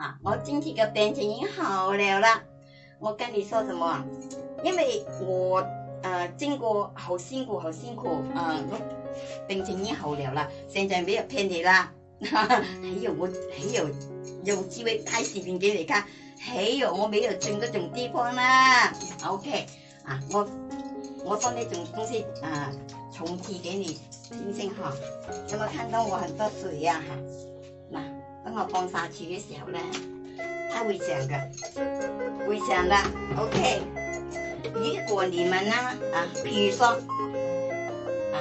啊，我今天的病情已经好了啦！我跟你说什么啊？因为我呃经过好辛苦，好辛苦啊！我病情已经好了啦，现在没有骗你啦。还 有我还有有机会拍视频给你看。还有我没有种那种地方啦。OK，啊，我我放那种东西啊，重提给你听听哈。有没有看到我很多水呀？哈。等我放下去的时候呢，它会涨的，会涨的。OK，如果你们呢啊，譬如说啊，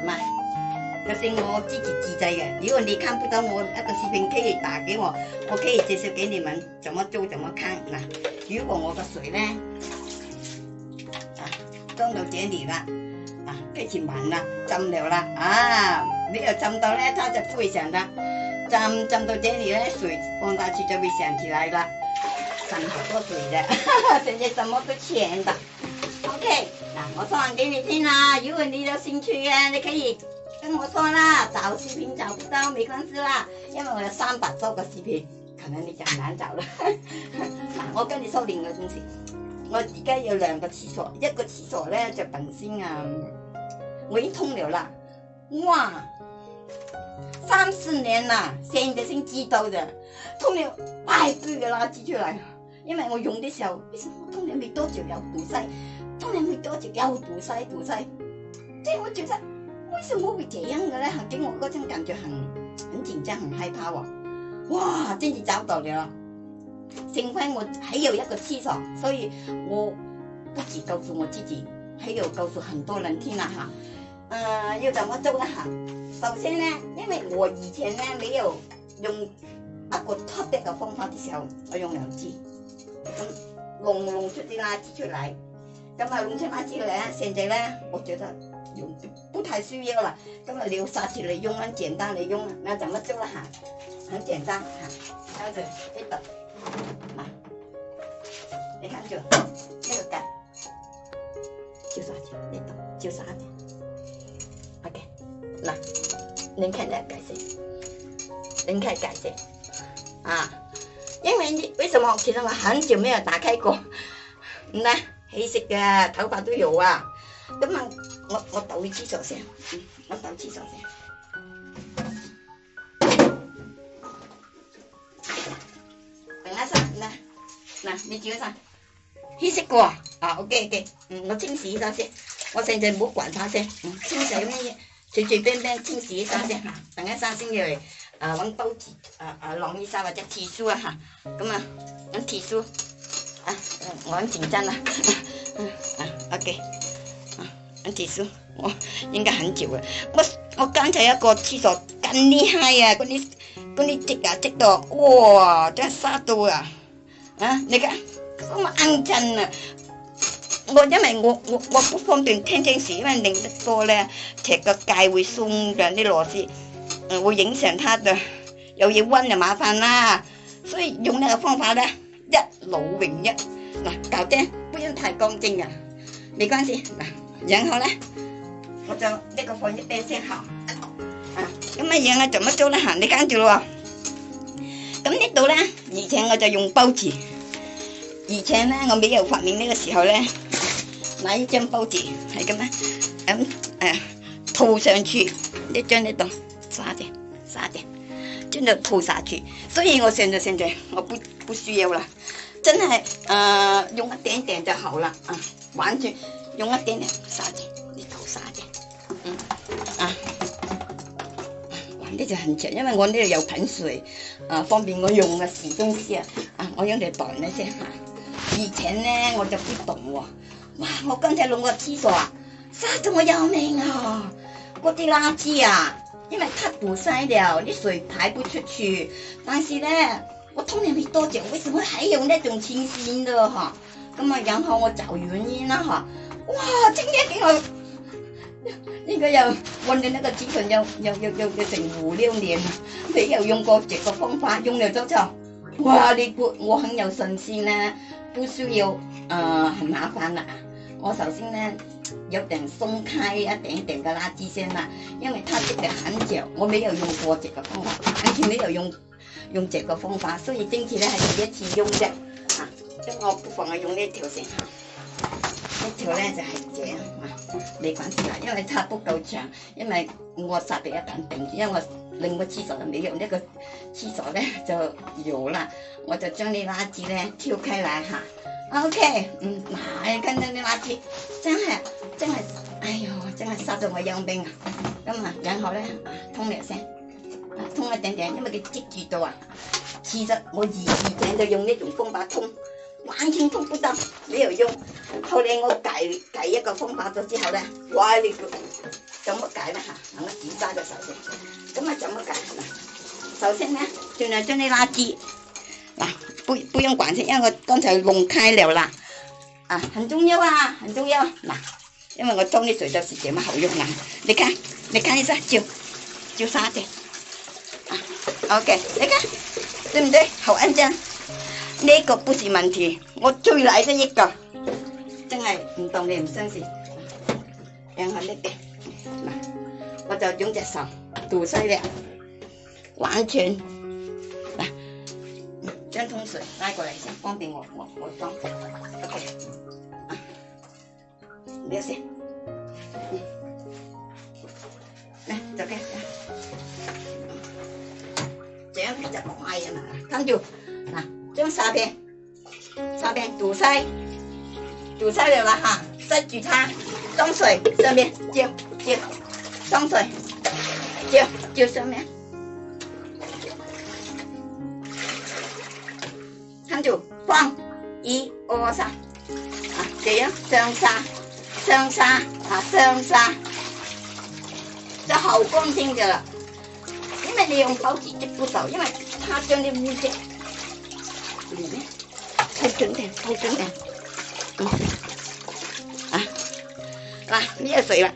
唔系，这是我自己自制嘅。如果你看不到我一个视频，可以打给我，我可以介绍给你们怎么做、怎么看。嗱，如果我的水呢啊，装到这里啦，啊，开始满啦，浸了啦啊，没有浸到咧，它就不会涨啦。浸浸到这里呢，水放大池就会想起来了，涨好多水的，哈哈！现在什么都钱的，OK，那我说完给你听啦，如果你有兴趣啊，你可以跟我说啦。找视频找不到没关系啦，因为我有三百多个视频，可能你就很难找了。嗱，我跟你说另一个东西，我而家有两个厕所，一个厕所呢就变成啊，我已经通了啦，哇！三四年啦，现在先知道的，通了太堆的垃圾出来，因为我用的时候，为什么通了没多久又堵塞，通了没多久又堵塞堵塞，所以我觉得为什么会这样的呢？给我嗰种感觉很很紧张，很害怕哦，哇，真是找到了，幸亏我还有一个厕所，所以我不止告诉我自己，还有告诉很多人听了哈。嗯，要怎么做哈？首先呢，因为我以前呢没有用那个特别的方法的时候，我用两支咁弄弄出啲垃圾出来，咁啊弄出垃圾嚟现在呢，我觉得用不太需要啦。咁啊你要杀脱用很简单你用，那怎么做啦？很简单，哈，这样子呢度，嚟，你看住这个格，九十二，呢度就十二点，OK，来。您看在改谁？您看改谁？啊，因为你为什么其实我很久没有打开过？呢起色嘅，頭髮都油啊！咁啊，我我倒去廁所先，嗯，我倒廁所先。嗱，你煮嗰陣稀釋過啊？啊，OK OK，嗯，我清洗咗先，我細細唔好滾下先，嗯，清洗咩嘢？随随便便清洗一下先，哈，等一下先嚟，啊揾刀子，啊啊弄一下或者厕纸啊嚇，咁啊咁厕纸，啊我很紧张啊，啊啊 OK，啊咁厕纸，我应该很久啊，我我刚才一个厕所咁厉害啊，嗰啲嗰啲积啊积到，哇真系沙到啊，啊你睇，咁好緊啊！我因为我我我不方便听清時，因为拧得多咧，踢个界会松嘅啲螺丝，絲，会影响它嘅。有嘢温就麻烦啦，所以用呢个方法咧，一劳永逸。嗱，搞啲，不用太干净啊，没关系。嗱，然后咧，我就呢个放一边先吓。啊，咁啊樣啊，做乜做咧？吓，你跟住咯。咁呢度咧，而且我就用包住，而且咧我未有发明呢个时候咧。拿一张报纸来，干嘛？俺诶涂上去，你张一张，撒点，撒点，真就涂撒去。所以我现在现在我不不需要啦，真系呃用一点点就好了啊，完全用一点点撒点，你涂撒点，嗯啊，玩的就很强，因为我呢有盆水啊，方便我用啊，时钟时啊，啊，我用嚟待那些哈。以前呢，我就不懂喎。哇！我刚才弄个厕所，塞到我要命啊！嗰啲垃圾啊，因为太堵塞了，啲水排不出去。但是呢，我通了没多久，为什么还有那种清新的哈？那么然后我找原因了哈。哇！今日 我，应该有温的那个厕所有有有有成五六年，了，没有用过这个方法用了打扫。哇！你估我很有信心呢，不需要呃很麻烦啦。我首先咧有定松开一点点嘅拉圾先啦，因为它这个很長，我没有用过这个方法，完全没有用用这个方法，所以今次咧是第一次用嘅嚇，咁我不妨我用呢条先嚇，一条咧就系这样，啊，你关先啦，因为它不够长，因为我实別一定住，因为我。另外廁所就没用呢個廁所呢就有了，我就將那垃圾呢挑開嚟哈。OK，嗯，呀，跟住啲垃圾真係真係，哎呦，真係殺到我養病。咁啊，然後呢，通兩聲，通一点点，因為佢積住到啊。其實我以前就用呢種方法通，完全通不到，没有用。後来我改改一個方法咗之後咧，乖个！trong một cái này hả nó chỉ ba được sáu sen cái mà trong một cái sáu sen nhá cho nên cho nên là chị là bùi bùi ông quản thế ờ, con thấy vùng khai lèo là à hình chung nhau à hình chung nhau nè nhưng mà ngồi trong đi sửa cho chị mà hậu dụng nặng để cái để cái ra chiều chiều xa thì à, ok để cái đừng đi hậu em chân đây có bút gì mình thì ngồi chui lại cho nhích cờ chân này tổng điểm chân gì em hỏi đi 那我就用隻手堵塞了，完全。来，将桶水拉过来先，方便我我我装。OK，啊，没事。来，走开。这样比较快啊！看住，那将沙边沙边堵塞，堵塞了吧哈！塞住它，装水上面接。chiều xong rồi chiều chiều sao mẹ 한줄 꽝, 이, 오, 사. sa, 돼요? 성사, 성사, 아, 성사. 저 hậu 생겨라. nhưng mà liều bảo chỉ chụp bút sầu nhưng mà tha cho nên mua chứ thay trứng thêm thay trứng thêm à à, bây giờ sợi bạn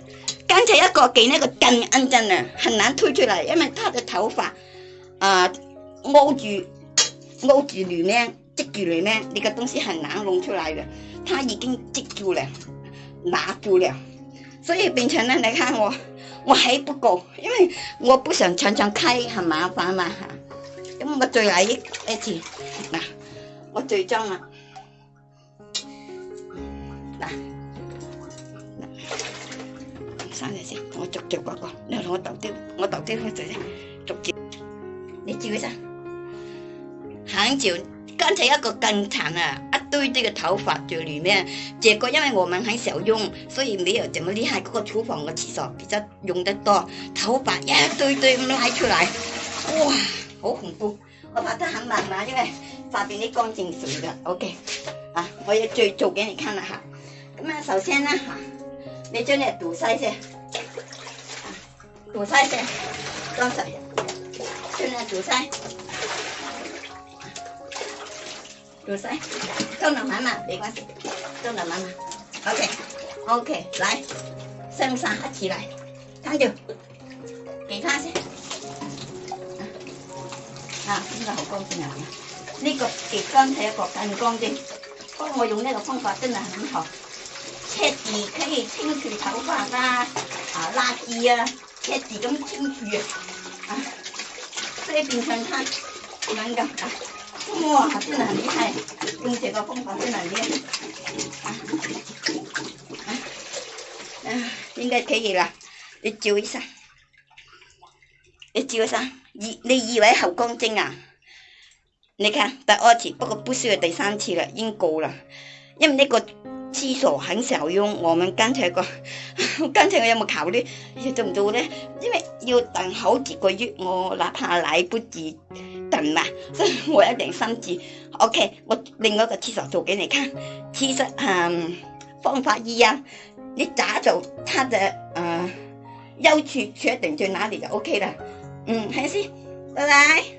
刚才一个劲那个劲咁真啊，很难推出来，因为他的头发啊，勾住勾 住里面，织住里面，那个东西很难弄出来的，他已经织住了，拿住了，所以变成呢，你看我我还不够，因为我不想常常开，很麻烦嘛，哈，因为我最来一次，嗱，我最终啦，嗱。三件事，我逐节讲讲。你同我倒掉，我倒掉去做去。逐节，你照一下。很久，刚才一个更残啊，一堆堆嘅头发在里面。这个因为我们很少用，所以没有这么厉害。嗰个厨房嘅厕所比较用得多，头发一堆堆咁拉出来，哇，好恐怖！我拍得很慢嘛，因为发片啲干净水嘅。OK，啊，我要再做给你看了哈。咁啊，首先呢，哈。你进来堵塞些，堵塞些，装才进来堵塞，堵塞，装等满嘛没关系，装等满嘛，OK OK，来，三三一起来，张舅，给他先，啊，这个好干净啊，呢个给刚才一个更干净，我用呢个方法真系很好。赤字可以清除頭髮啊、啊垃圾啊，赤字咁清除啊，所以變相它能夠啊，哇，真係很厲害，用這個方法真係厲害啊啊啊，應該可以啦，你照一下，你照一下，以你以為後宮精啊？你看第二次，不過不需要第三次啦，已經夠啦，因為呢、這個。厕所很受用，我们刚才个，刚 才我有冇求呢？做唔做呢？因为要等好几个月，我哪怕来不及等嘛，所 以我一定心住 O K，我另外一个厕所做给你看。其实嗯方法一样，你咋做，它的嗯，优处确定在哪里就 O K 了。嗯，还先，拜拜。